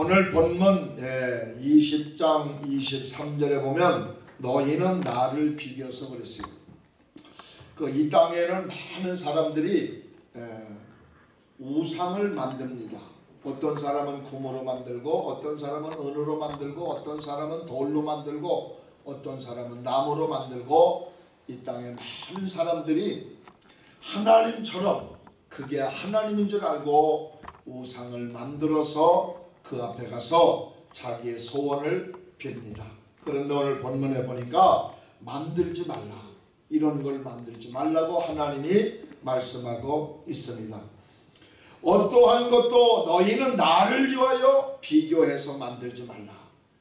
오늘 본문 20장 23절에 보면 너희는 나를 비교해서 그랬어요. 그 이 땅에는 많은 사람들이 우상을 만듭니다. 어떤 사람은 금으로 만들고 어떤 사람은 은으로 만들고 어떤 사람은 돌로 만들고 어떤 사람은 나무로 만들고 이 땅에 많은 사람들이 하나님처럼 그게 하나님인 줄 알고 우상을 만들어서 그 앞에 가서 자기의 소원을 빕니다. 그런데 오늘 본문에 보니까 만들지 말라. 이런 걸 만들지 말라고 하나님이 말씀하고 있습니다. 어떠한 것도 너희는 나를 위하여 비교해서 만들지 말라.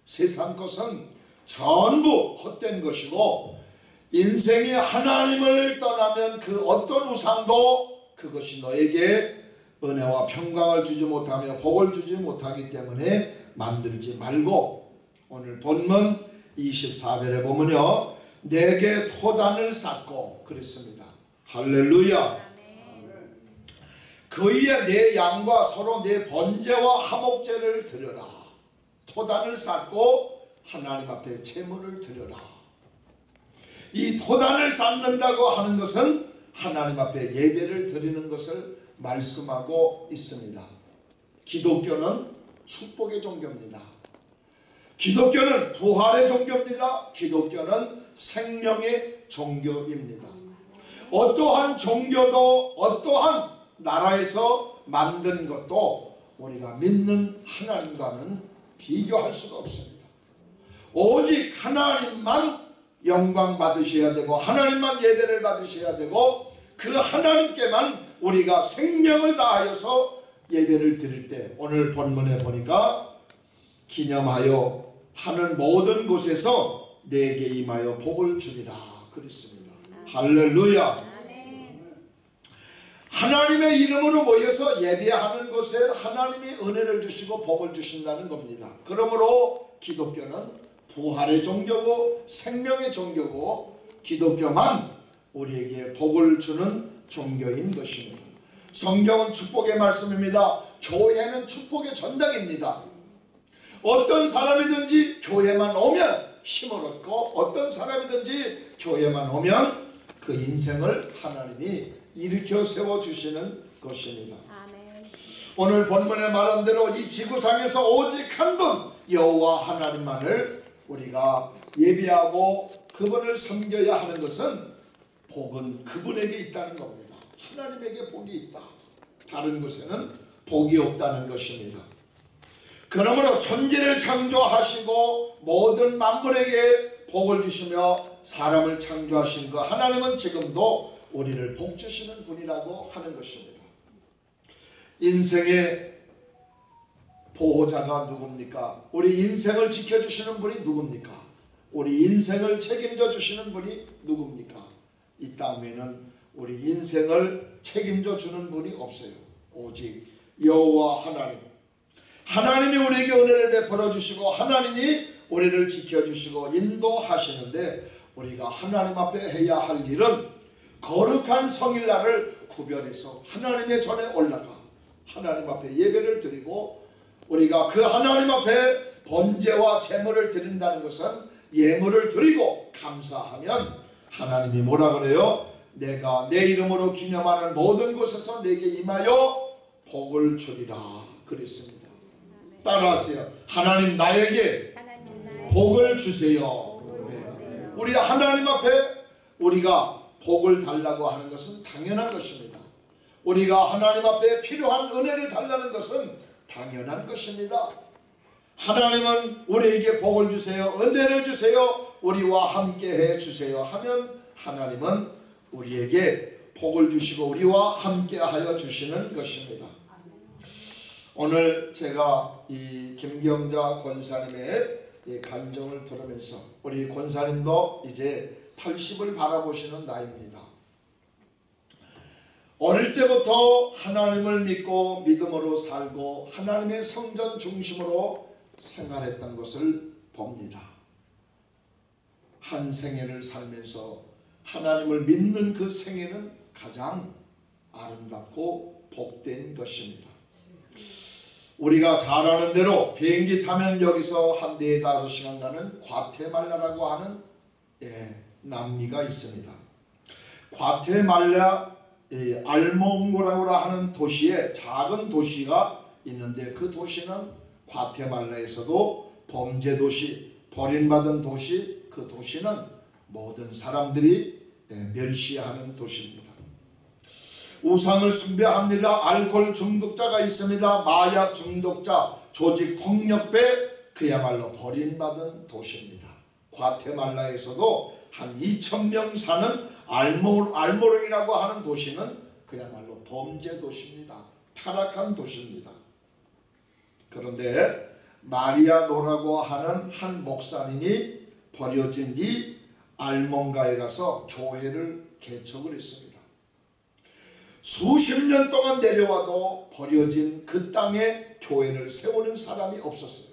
세상 것은 전부 헛된 것이고 인생이 하나님을 떠나면 그 어떤 우상도 그것이 너에게 은혜와 평강을 주지 못하며 복을 주지 못하기 때문에 만들지 말고 오늘 본문 24절에 보면요 내게 토단을 쌓고 그랬습니다. 할렐루야 그이에 내 양과 서로 내 번제와 화목제를 드려라. 토단을 쌓고 하나님 앞에 제물을 드려라. 이 토단을 쌓는다고 하는 것은 하나님 앞에 예배를 드리는 것을 말씀하고 있습니다. 기독교는 축복의 종교입니다. 기독교는 부활의 종교입니다. 기독교는 생명의 종교입니다. 어떠한 종교도 어떠한 나라에서 만든 것도 우리가 믿는 하나님과는 비교할 수가 없습니다. 오직 하나님만 영광 받으셔야 되고 하나님만 예배를 받으셔야 되고 그 하나님께만 우리가 생명을 다하여서 예배를 드릴 때 오늘 본문에 보니까 기념하여 하는 모든 곳에서 내게 임하여 복을 주리라 그랬습니다. 할렐루야 하나님의 이름으로 모여서 예배하는 곳에 하나님이 은혜를 주시고 복을 주신다는 겁니다. 그러므로 기독교는 부활의 종교고 생명의 종교고 기독교만 우리에게 복을 주는 종교인 것입니다. 성경은 축복의 말씀입니다. 교회는 축복의 전당입니다. 어떤 사람이든지 교회만 오면 힘을 얻고 어떤 사람이든지 교회만 오면 그 인생을 하나님이 일으켜 세워주시는 것입니다. 오늘 본문에 말한 대로 이 지구상에서 오직 한 분 여호와 하나님만을 우리가 예비하고 그분을 섬겨야 하는 것은 복은 그분에게 있다는 겁니다. 하나님에게 복이 있다. 다른 곳에는 복이 없다는 것입니다. 그러므로 천지를 창조하시고 모든 만물에게 복을 주시며 사람을 창조하신 그 하나님은 지금도 우리를 복 주시는 분이라고 하는 것입니다. 인생의 보호자가 누굽니까? 우리 인생을 지켜주시는 분이 누굽니까? 우리 인생을 책임져 주시는 분이 누굽니까? 이 땅에는 우리 인생을 책임져 주는 분이 없어요. 오직 여호와 하나님. 하나님이 우리에게 은혜를 베풀어 주시고 하나님이 우리를 지켜 주시고 인도하시는데 우리가 하나님 앞에 해야 할 일은 거룩한 성일날을 구별해서 하나님의 전에 올라가 하나님 앞에 예배를 드리고 우리가 그 하나님 앞에 번제와 제물을 드린다는 것은 예물을 드리고 감사하면 하나님이 뭐라 그래요? 내가 내 이름으로 기념하는 모든 곳에서 내게 임하여 복을 주리라 그랬습니다. 따라하세요. 하나님 나에게 복을 주세요. 네. 우리 하나님 앞에 우리가 복을 달라고 하는 것은 당연한 것입니다. 우리가 하나님 앞에 필요한 은혜를 달라는 것은 당연한 것입니다. 하나님은 우리에게 복을 주세요. 은혜를 주세요. 우리와 함께 해 주세요. 하면 하나님은 우리에게 복을 주시고 우리와 함께 하여 주시는 것입니다. 오늘 제가 이 김경자 권사님의 간정을 들으면서 우리 권사님도 이제 80을 바라보시는 나이입니다. 어릴 때부터 하나님을 믿고 믿음으로 살고 하나님의 성전 중심으로 생활했던 것을 봅니다. 한 생애를 살면서 하나님을 믿는 그 생애는 가장 아름답고 복된 것입니다. 우리가 잘 아는 대로 비행기 타면 여기서 한네 다섯 시간 가는 과테말라라고 하는 예, 남미가 있습니다. 과테말라 예, 알몽고라고 하는 도시에 작은 도시가 있는데 그 도시는 과테말라에서도 범죄 도시, 버림받은 도시, 그 도시는 모든 사람들이 예, 멸시하는 도시입니다. 우상을 숭배합니다. 알코올 중독자가 있습니다. 마약 중독자, 조직 폭력배 그야말로 버림받은 도시입니다. 과테말라에서도 한 2천 명 사는 알모, 알모르이라고 하는 도시는 그야말로 범죄 도시입니다. 타락한 도시입니다. 그런데 마리아노라고 하는 한 목사님이 버려진 이 알몬가에 가서 교회를 개척을 했습니다. 수십 년 동안 내려와도 버려진 그 땅에 교회를 세우는 사람이 없었어요.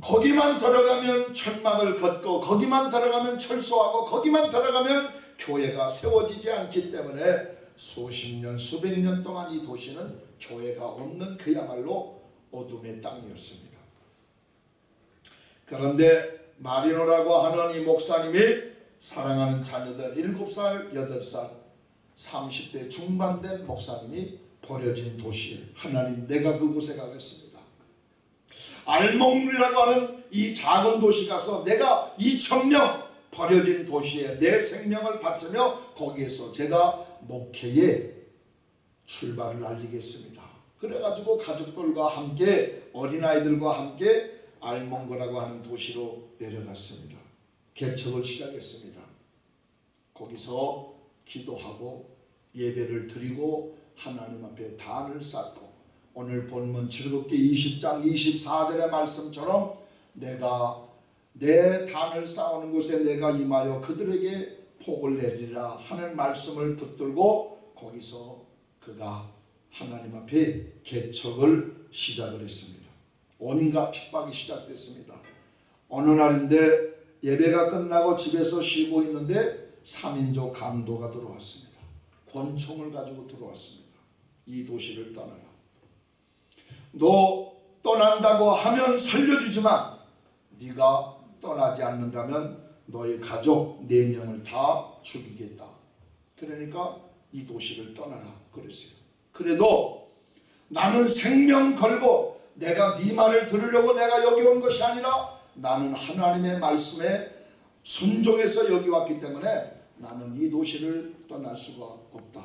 거기만 들어가면 천막을 걷고 거기만 들어가면 철수하고 거기만 들어가면 교회가 세워지지 않기 때문에 수십 년 수백 년 동안 이 도시는 교회가 없는 그야말로 어둠의 땅이었습니다. 그런데 마리노라고 하는 이 목사님이 사랑하는 자녀들 7살, 8살, 30대 중반된 목사님이 버려진 도시에 하나님 내가 그곳에 가겠습니다. 알몽리라고 하는 이 작은 도시 가서 내가 2천명 버려진 도시에 내 생명을 바치며 거기에서 제가 목회에 출발을 알리겠습니다. 그래가지고 가족들과 함께 어린아이들과 함께 알몽거라고 하는 도시로 내려갔습니다. 개척을 시작했습니다. 거기서 기도하고 예배를 드리고 하나님 앞에 단을 쌓고 오늘 본문 즐겁게 20장 24절의 말씀처럼 내가 내 단을 쌓는 곳에 내가 임하여 그들에게 복을 내리라 하는 말씀을 붙들고 거기서 그가 하나님 앞에 개척을 시작을 했습니다. 온갖 핍박이 시작됐습니다. 어느 날인데 예배가 끝나고 집에서 쉬고 있는데 3인조 강도가 들어왔습니다. 권총을 가지고 들어왔습니다. 이 도시를 떠나라. 너 떠난다고 하면 살려주지만 네가 떠나지 않는다면 너의 가족 네 명을 다 죽이겠다. 그러니까 이 도시를 떠나라 그랬어요. 그래도 나는 생명 걸고 내가 네 말을 들으려고 내가 여기 온 것이 아니라 나는 하나님의 말씀에 순종해서 여기 왔기 때문에 나는 이 도시를 떠날 수가 없다.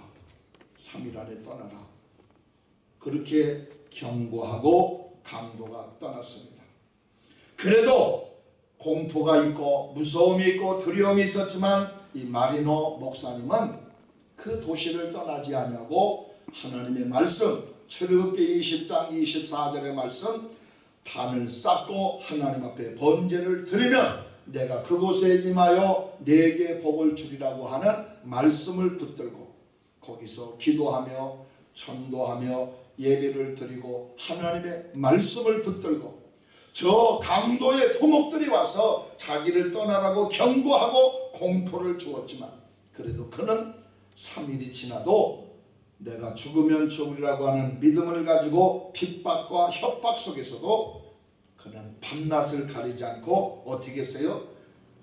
3일 안에 떠나라. 그렇게 경고하고 강도가 떠났습니다. 그래도 공포가 있고 무서움이 있고 두려움이 있었지만 이 마리노 목사님은 그 도시를 떠나지 아니하고 하나님의 말씀 출애굽기 20장 24절의 말씀 단을 쌓고 하나님 앞에 번제를 드리면 내가 그곳에 임하여 내게 복을 주리라고 하는 말씀을 붙들고 거기서 기도하며 전도하며 예배를 드리고 하나님의 말씀을 붙들고 저 강도의 토목들이 와서 자기를 떠나라고 경고하고 공포를 주었지만 그래도 그는 3일이 지나도 내가 죽으면 죽으리라고 하는 믿음을 가지고 핍박과 협박 속에서도 그는 밤낮을 가리지 않고 어떻게 했어요?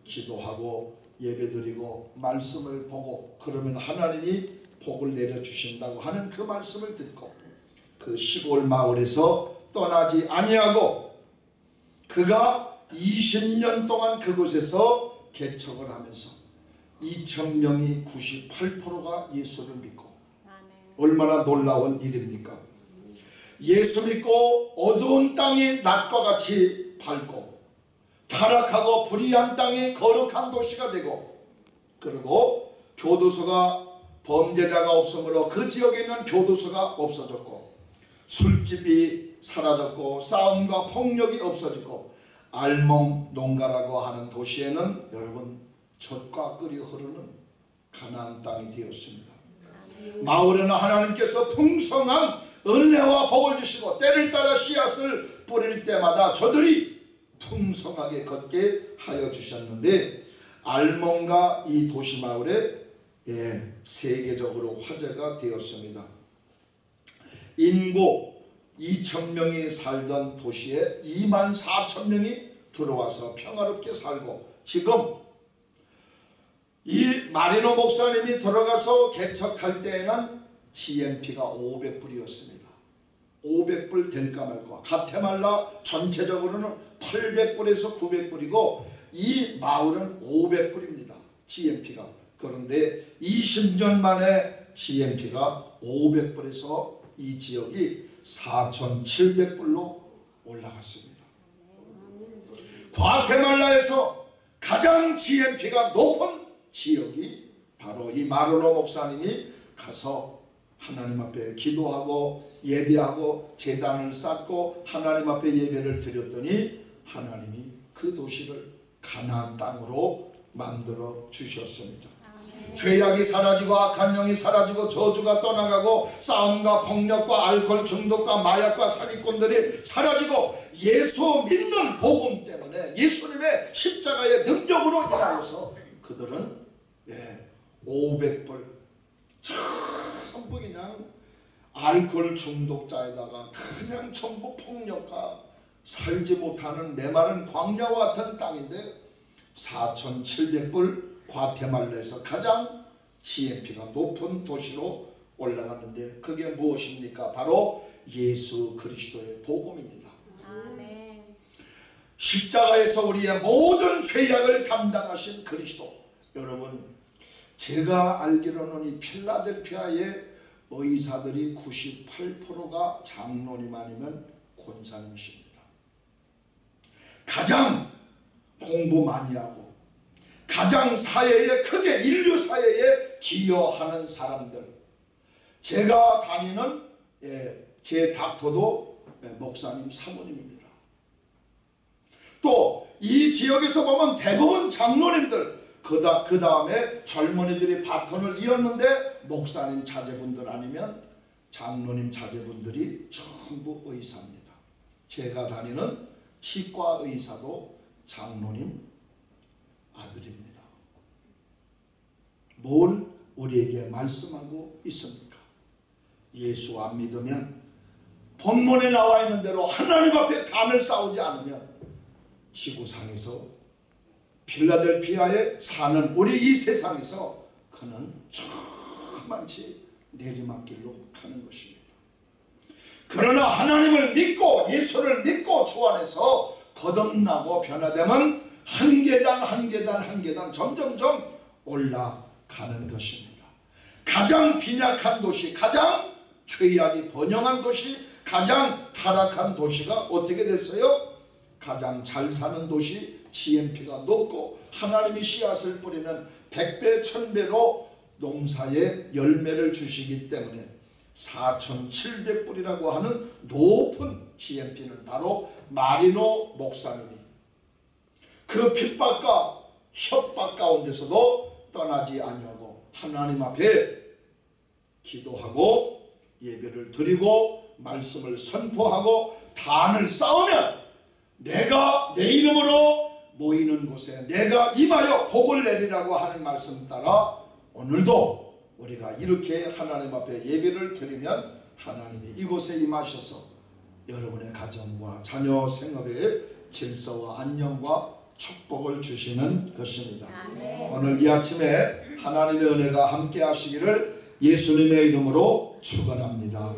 기도하고 예배드리고 말씀을 보고 그러면 하나님이 복을 내려주신다고 하는 그 말씀을 듣고 그 시골 마을에서 떠나지 아니하고 그가 20년 동안 그곳에서 개척을 하면서 2천명이 98%가 예수를 믿고 얼마나 놀라운 일입니까? 예수 믿고 어두운 땅이 낮과 같이 밝고 타락하고 불의한 땅이 거룩한 도시가 되고 그리고 교도소가 범죄자가 없으므로 그 지역에 있는 교도소가 없어졌고 술집이 사라졌고 싸움과 폭력이 없어지고 알몽 농가라고 하는 도시에는 여러분 젖과 끓이 흐르는 가나안 땅이 되었습니다. 마을에는 하나님께서 풍성한 은혜와 복을 주시고 때를 따라 씨앗을 뿌릴 때마다 저들이 풍성하게 걷게 하여 주셨는데 알몬가 이 도시 마을에 예, 세계적으로 화제가 되었습니다. 인구 2천 명이 살던 도시에 2만 4천 명이 들어와서 평화롭게 살고 지금 이 마리노 목사님이 들어가서 개척할 때에는 GMP가 500불이었습니다. 500불 될까 말까. 가테말라 전체적으로는 800불에서 900불이고 이 마을은 500불입니다. GMP가. 그런데 20년 만에 GMP가 500불에서 이 지역이 4,700불로 올라갔습니다. 과테말라에서 가장 GMP가 높은 지역이 바로 이 마르노 목사님이 가서 하나님 앞에 기도하고 예배하고 재단을 쌓고 하나님 앞에 예배를 드렸더니 하나님이 그 도시를 가나안 땅으로 만들어 주셨습니다. 죄악이 사라지고 악한 영이 사라지고 저주가 떠나가고 싸움과 폭력과 알코올 중독과 마약과 사기꾼들이 사라지고 예수 믿는 복음 때문에 예수님의 십자가의 능력으로 인하여서 그들은 예, 500불 전부 그냥 알코올 중독자에다가 그냥 전부 폭력과 살지 못하는 메마른 광야와 같은 땅인데 4,700불 과테말라에서 가장 GNP가 높은 도시로 올라갔는데 그게 무엇입니까? 바로 예수 그리스도의 복음입니다. 아멘. 십자가에서 우리의 모든 죄악을 감당하신 그리스도 여러분 제가 알기로는 이 필라델피아의 의사들이 98%가 장로님 아니면 권사님이십니다. 가장 공부 많이 하고 가장 사회에 크게 인류 사회에 기여하는 사람들 제가 다니는 예, 제 닥터도 예, 목사님 사모님입니다. 또 이 지역에서 보면 대부분 장로님들 그다 그 다음에 젊은이들이 바톤을 이었는데 목사님 자제분들 아니면 장로님 자제분들이 전부 의사입니다. 제가 다니는 치과 의사도 장로님 아들입니다. 뭘 우리에게 말씀하고 있습니까? 예수 안 믿으면 본문에 나와 있는 대로 하나님 앞에 단을 쌓지 않으면 지구상에서 필라델피아에 사는 우리 이 세상에서 그는 저만치 내리막길로 가는 것입니다. 그러나 하나님을 믿고 예수를 믿고 주 안에서 거듭나고 변화되면 한 계단 한 계단 한 계단 점점점 올라가는 것입니다. 가장 빈약한 도시, 가장 죄악이 번영한 도시, 가장 타락한 도시가 어떻게 됐어요? 가장 잘 사는 도시 GNP가 높고 하나님이 씨앗을 뿌리는 백배 천배로 농사에 열매를 주시기 때문에 4,700불이라고 하는 높은 GNP는 바로 마리노 목사님이 그 핍박과 협박 가운데서도 떠나지 아니하고 하나님 앞에 기도하고 예배를 드리고 말씀을 선포하고 단을 쌓으면 내가 내 이름으로 모이는 곳에 내가 임하여 복을 내리라고 하는 말씀 따라 오늘도 우리가 이렇게 하나님 앞에 예배를 드리면 하나님이 이곳에 임하셔서 여러분의 가정과 자녀 생업에 질서와 안녕과 축복을 주시는 것입니다. 아멘. 오늘 이 아침에 하나님의 은혜가 함께 하시기를 예수님의 이름으로 축원합니다.